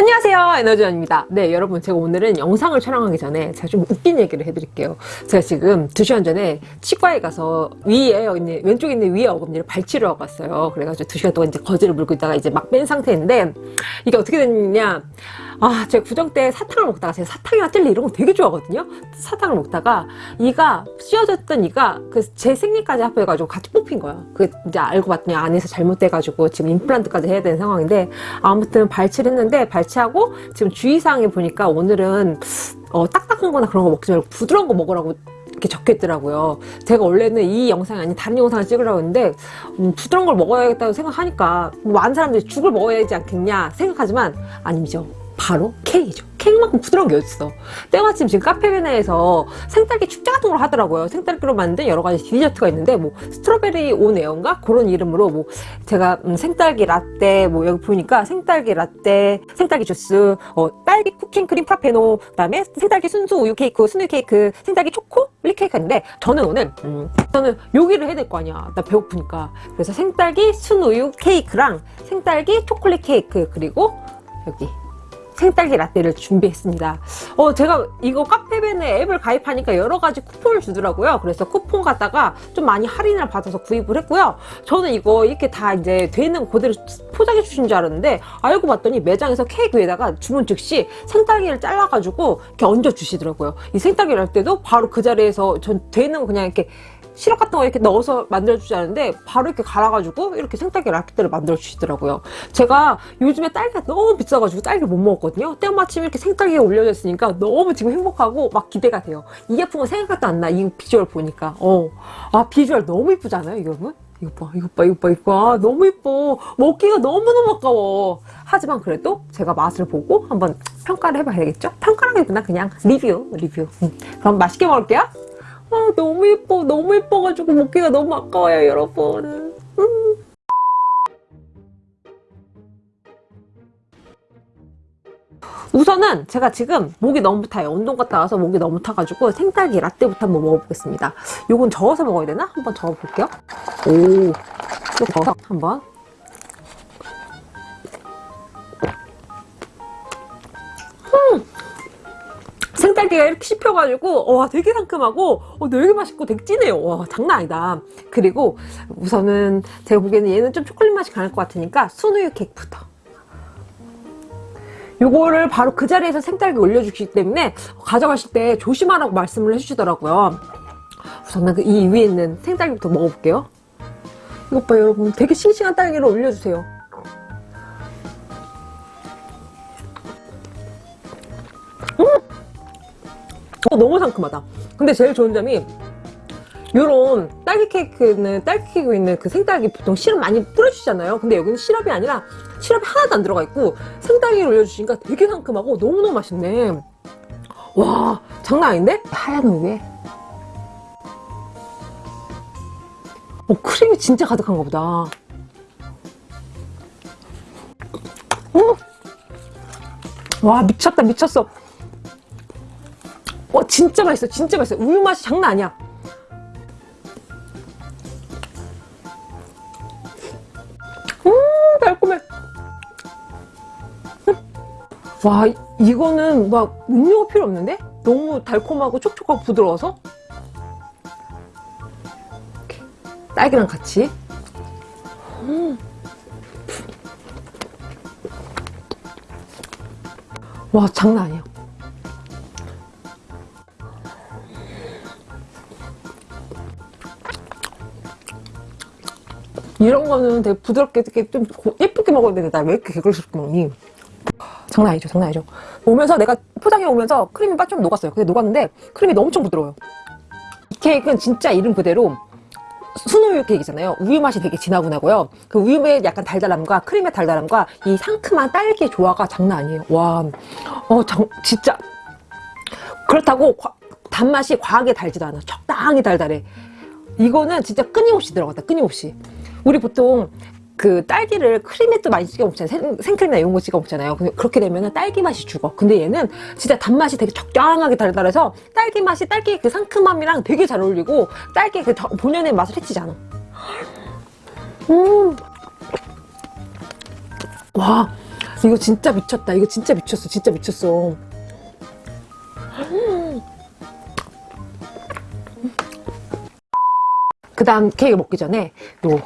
안녕하세요. 에너지원입니다. 네 여러분 제가 오늘은 영상을 촬영하기 전에 제가 좀 웃긴 얘기를 해드릴게요. 제가 지금 2시간 전에 치과에 가서 위에 있는 왼쪽에 있는 위에 어금니를 발치를 하고 왔어요. 그래가지고 2시간 동안 이제 거즈를 물고 있다가 이제 막 뺀 상태인데 이게 어떻게 됐냐 아 제가 구정 때 사탕을 먹다가 제가 사탕이나 젤리 이런 거 되게 좋아하거든요 사탕을 먹다가 이가 씌워졌던 이가 그 제 생리까지 합해가지고 같이 뽑힌 거야 그 이제 알고 봤더니 안에서 잘못돼가지고 지금 임플란트까지 해야 되는 상황인데 아무튼 발치를 했는데 발치하고 지금 주의사항에 보니까 오늘은 어, 딱딱한 거나 그런 거 먹지 말고 부드러운 거 먹으라고 이렇게 적혀 있더라고요. 제가 원래는 이 영상이 아닌 다른 영상을 찍으려고 했는데 음, 부드러운 걸 먹어야겠다고 생각하니까 뭐 많은 사람들이 죽을 먹어야 되지 않겠냐 생각하지만 아니죠. 바로 케이크죠. 케이크만큼 부드러운 게 어딨어. 때마침 지금 카페베네에서 생딸기 축제 같은 걸 하더라고요. 생딸기로 만든 여러 가지 디저트가 있는데 뭐 스트로베리 온 에어인가? 그런 이름으로 뭐 제가 음, 생딸기 라떼 뭐 여기 보니까 생딸기 라떼, 생딸기 주스, 어, 딸기 cookie and cream 프라페노 그다음에 생딸기 순수 우유 케이크, 순우유 케이크, 생딸기 초코 밀 케이크 인데 저는 오늘 음, 저는 요기를 해야 될 거 아니야. 나 배고프니까. 그래서 생딸기 순우유 케이크랑 생딸기 초콜릿 케이크 그리고 여기 생딸기 라떼를 준비했습니다. 어, 제가 이거 카페베네 앱을 가입하니까 여러 가지 쿠폰을 주더라고요. 그래서 쿠폰 갖다가 좀 많이 할인을 받아서 구입을 했고요. 저는 이거 이렇게 다 이제 되는 그대로 포장해 주신 줄 알았는데 알고 봤더니 매장에서 케이크 위에다가 주문 즉시 생딸기를 잘라가지고 이렇게 얹어 주시더라고요. 이 생딸기 라떼도 바로 그 자리에서 전 되는 그냥 이렇게 시럽 같은 거 이렇게 넣어서 만들어주지 않는데 바로 이렇게 갈아가지고 이렇게 생딸기 라떼를 만들어주시더라고요. 제가 요즘에 딸기가 너무 비싸가지고 딸기를 못 먹었거든요. 때마침 이렇게 생딸기가 올려져 있으니까 너무 지금 행복하고 막 기대가 돼요. 이 제품은 생각도 안 나. 이 비주얼 보니까. 어. 아 비주얼 너무 이쁘지 않아요 여러분? 이거 봐 이거 봐 이거 봐 이거 봐 너무 이뻐 먹기가 너무너무 아까워 하지만 그래도 제가 맛을 보고 한번 평가를 해봐야겠죠? 평가라기보다 그냥 리뷰 리뷰 음. 그럼 맛있게 먹을게요 아 너무 예뻐 너무 예뻐가지고 먹기가 너무 아까워요 여러분. 음. 우선은 제가 지금 목이 너무 타요. 운동 갔다 와서 목이 너무 타가지고 생딸기 라떼부터 한번 먹어보겠습니다. 요건 저어서 먹어야 되나? 한번 저어볼게요. 오 저어서 한번 생딸기가 이렇게 씹혀가지고 와 되게 상큼하고 어, 되게 맛있고 되게 진해요. 와 장난 아니다. 그리고 우선은 제가 보기에는 얘는 좀 초콜릿 맛이 강할 것 같으니까 순우유 케이크부터. 요거를 바로 그 자리에서 생딸기 올려주기 때문에 가져가실 때 조심하라고 말씀을 해주시더라고요. 우선은 그 이 위에 있는 생딸기부터 먹어볼게요. 이것 봐요 여러분. 되게 싱싱한 딸기를 올려주세요 어, 너무 상큼하다. 근데 제일 좋은 점이 요런 딸기 케이크는 딸기 케이크 있는 그 생딸기 보통 시럽 많이 뿌려주시잖아요. 근데 여기는 시럽이 아니라 시럽이 하나도 안 들어가 있고 생딸기를 올려주시니까 되게 상큼하고 너무너무 맛있네. 와 장난 아닌데? 하얀 우유에. 어, 크림이 진짜 가득한가 보다. 음. 와 미쳤다 미쳤어. 와 진짜 맛있어 진짜 맛있어 우유 맛이 장난 아니야 음 달콤해 음. 와 이거는 막 음료가 필요 없는데? 너무 달콤하고 촉촉하고 부드러워서. 딸기랑 같이 음. 와 장난 아니야 이런 거는 되게 부드럽게 이렇게 좀 예쁘게 먹어야 되는데 나 왜 이렇게 개걸스럽게 먹니? 장난 아니죠 장난 아니죠. 오면서 내가 포장해 오면서 크림이 좀 녹았어요. 근데 녹았는데 크림이 너무 엄청 부드러워요. 이 케이크는 진짜 이름 그대로 순우유 케이크잖아요. 우유 맛이 되게 진하구나고요. 그 우유의 약간 달달함과 크림의 달달함과 이 상큼한 딸기의 조화가 장난 아니에요. 와 어, 장, 진짜. 그렇다고 과, 단맛이 과하게 달지도 않아. 적당히 달달해. 이거는 진짜 끊임없이 들어갔다 끊임없이 우리 보통 그 딸기를 크림에 또 많이 찍어 먹잖아요 생, 크림이나 이런 거 찍어 먹잖아요 그렇게 되면 딸기 맛이 죽어 근데 얘는 진짜 단맛이 되게 적당하게 달달해서 딸기 맛이 딸기 그 상큼함이랑 되게 잘 어울리고 딸기 그 본연의 맛을 해치지 않아 음. 와 이거 진짜 미쳤다. 이거 진짜 미쳤어. 진짜 미쳤어. 그 다음 케이크 먹기 전에 요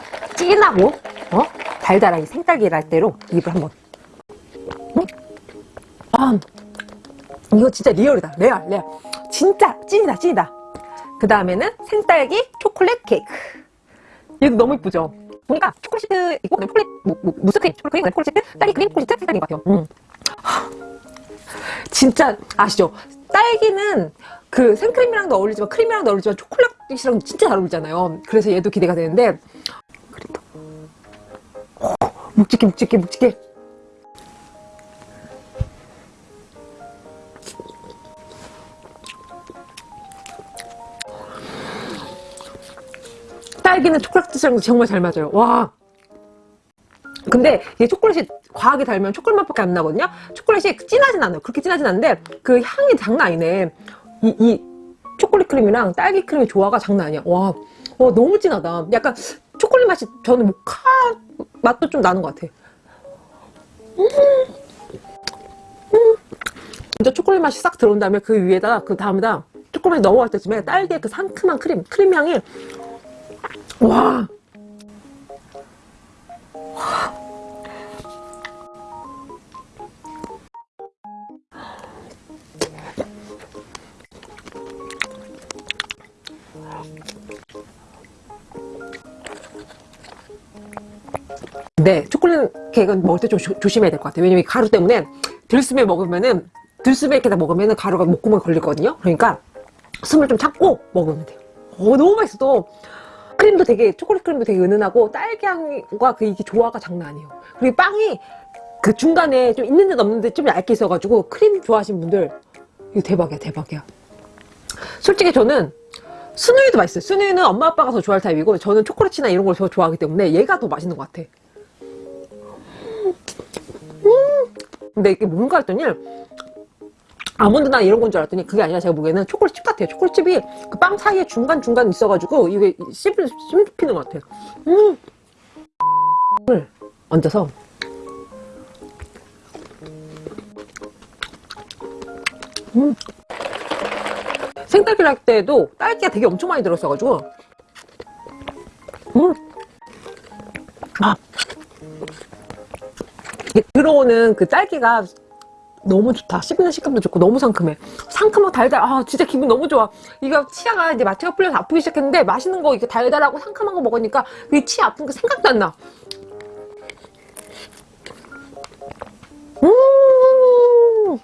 진하고 어? 달달한 이 생딸기 라떼로 입을 한번 응? 아, 이거 진짜 real이다 레알 레알 진짜 찐이다 찐이다 그 다음에는 생딸기 초콜릿 케이크 얘도 너무 이쁘죠 보니까 초콜릿 있고 그다음에 초콜릿 뭐, 뭐, 무스 크림 초콜릿 크림 초콜릿 시트 딸기 크림 초콜릿 시트 생딸기인 것 같아요 음. 진짜 아시죠? 딸기는 그 생크림이랑도 어울리지만 크림이랑도 어울리지만 초콜릿이랑 진짜 잘 어울리잖아요. 그래서 얘도 기대가 되는데 묵직해 묵직해 묵직해 딸기는 초콜릿이랑 정말 잘 맞아요. 와 근데 이게 초콜릿이 과하게 달면 초콜릿 맛밖에 안 나거든요. 초콜릿이 진하진 않아요. 그렇게 진하진 않은데 그 향이 장난 아니네. 이, 이 초콜릿 크림이랑 딸기 크림의 조화가 장난 아니야. 와, 와 너무 진하다. 약간 초콜릿 맛이 저는 모카 맛도 좀 나는 것 같아. 음, 음. 먼저 초콜릿 맛이 싹 들어온 다음에 그 위에다가 그 다음에다 초콜릿이 넘어갈 때쯤에 딸기의 그 상큼한 크림, 크림 향이 와 네, 초콜릿 케이크는 먹을 때 좀 조심해야 될 것 같아요. 왜냐면 이 가루 때문에 들숨에 먹으면은 들숨에 이렇게 다 먹으면은 가루가 목구멍에 걸리거든요. 그러니까 숨을 좀 참고 먹으면 돼요. 어, 너무 맛있어. 또 크림도 되게 초콜릿 크림도 되게 은은하고 딸기 향과 그 이게 조화가 장난 아니에요. 그리고 빵이 그 중간에 좀 있는 데 없는 데좀 얇게 있어가지고 크림 좋아하시는 분들 이거 대박이야 대박이야. 솔직히 저는 스누이도 맛있어요. 스누이는 엄마 아빠가 더 좋아할 타입이고 저는 초콜릿이나 이런 걸 더 좋아하기 때문에 얘가 더 맛있는 것 같아. 근데 이게 뭔가 했더니 아몬드나 이런 건 줄 알았더니 그게 아니라 제가 보기에는 초콜릿칩 같아요. 초콜릿칩이 그 빵 사이에 중간중간 있어가지고 이게 씹을, 씹히는 것 같아요. 음. 을 얹어서 음. 생딸기 할 때도 딸기가 되게 엄청 많이 들었어가지고 음. 아. 들어오는 그 딸기가 너무 좋다. 씹는 식감도 좋고 너무 상큼해. 상큼하고 달달. 아 진짜 기분 너무 좋아. 이거 치아가 이제 마취가 풀려서 아프기 시작했는데 맛있는 거 이렇게 달달하고 상큼한 거 먹으니까 그 치아 아픈 게 생각도 안 나. 음.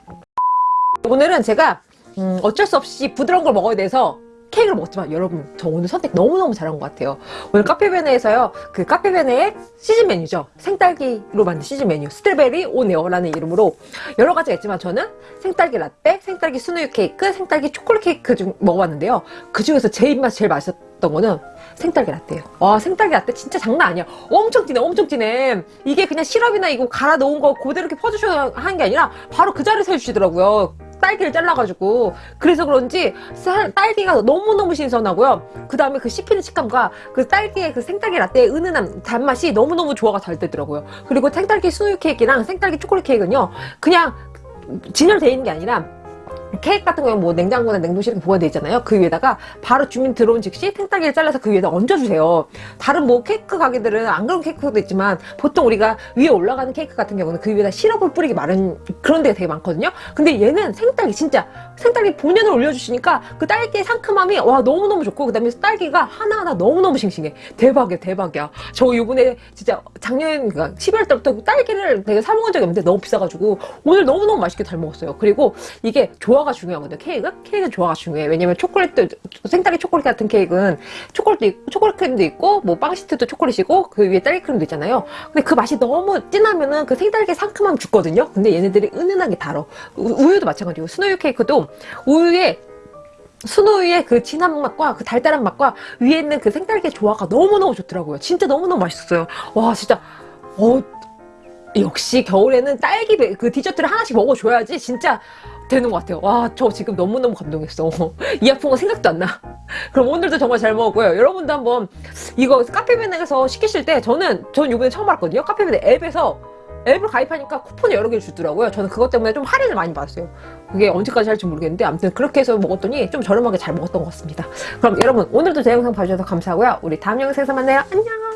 오늘은 제가 음, 어쩔 수 없이 부드러운 걸 먹어야 돼서 케이크를 먹었지만 여러분 저 오늘 선택 너무너무 잘한 것 같아요. 오늘 카페베네에서요 그 카페베네의 시즌 메뉴죠. 생딸기로 만든 시즌 메뉴 strawberry on air라는 이름으로 여러 가지가 있지만 저는 생딸기 라떼, 생딸기 순우유 케이크, 생딸기 초콜릿 케이크 중 먹어봤는데요. 그 중에서 제 입맛이 제일 맛있었던 거는 생딸기 라떼예요. 와 생딸기 라떼 진짜 장난 아니야. 엄청 진해 엄청 진해. 이게 그냥 시럽이나 이거 갈아 놓은 거 그대로 이렇게 퍼주셔야 하는 게 아니라 바로 그 자리에서 해주시더라고요 딸기를 잘라가지고. 그래서 그런지 딸기가 너무너무 신선하고요. 그 다음에 그 씹히는 식감과 그 딸기의 그 생딸기 라떼의 은은한 단맛이 너무너무 조화가 잘 되더라고요. 그리고 생딸기 스누유 케이크랑 생딸기 초콜릿 케이크는요 그냥 진열되어 있는 게 아니라 케이크 같은 경우는 뭐 냉장고나 냉동실에 보관되어 있잖아요. 그 위에다가 바로 주민 들어온 즉시 생딸기를 잘라서 그 위에다 얹어주세요. 다른 뭐 케이크 가게들은 안 그런 케이크도 있지만 보통 우리가 위에 올라가는 케이크 같은 경우는 그 위에다 시럽을 뿌리기 마른 그런 데가 되게 많거든요. 근데 얘는 생딸기 진짜 생딸기 본연을 올려주시니까 그 딸기의 상큼함이 와 너무너무 좋고 그 다음에 딸기가 하나하나 너무너무 싱싱해. 대박이야 대박이야. 저 요번에 진짜 작년 그러니까 12월 때부터 딸기를 되게 사 먹은 적이 없는데 너무 비싸가지고 오늘 너무너무 맛있게 잘 먹었어요. 그리고 이게 조화가 중요하거든요. 케이크? 케이크는 조화가 중요해. 왜냐면 초콜릿도 생딸기 초콜릿 같은 케이크는 초콜릿도 있고 초콜릿 크림도 있고 뭐 빵시트도 초콜릿이고 그 위에 딸기 크림도 있잖아요. 근데 그 맛이 너무 진하면은 그 생딸기 상큼함 죽거든요. 근데 얘네들이 은은하게 달어. 우유도 마찬가지고 순우유 케이크도 우유에 순우유의 그 진한 맛과 그 달달한 맛과 위에 있는 그 생딸기의 조화가 너무너무 좋더라고요. 진짜 너무너무 맛있었어요. 와 진짜 어 역시 겨울에는 딸기 그 디저트를 하나씩 먹어줘야지 진짜 되는 것 같아요. 와, 저 지금 너무너무 감동했어. 이 아픈 거 생각도 안 나. 그럼 오늘도 정말 잘 먹었고요. 여러분도 한번 이거 카페베네에서 시키실 때 저는, 저는 이번에 처음 알았거든요. 카페베네 앱에서 앱을 가입하니까 쿠폰이 여러 개를 주더라고요. 저는 그것 때문에 좀 할인을 많이 받았어요. 그게 언제까지 할지 모르겠는데 아무튼 그렇게 해서 먹었더니 좀 저렴하게 잘 먹었던 것 같습니다. 그럼 여러분 오늘도 제 영상 봐주셔서 감사하고요. 우리 다음 영상에서 만나요. 안녕!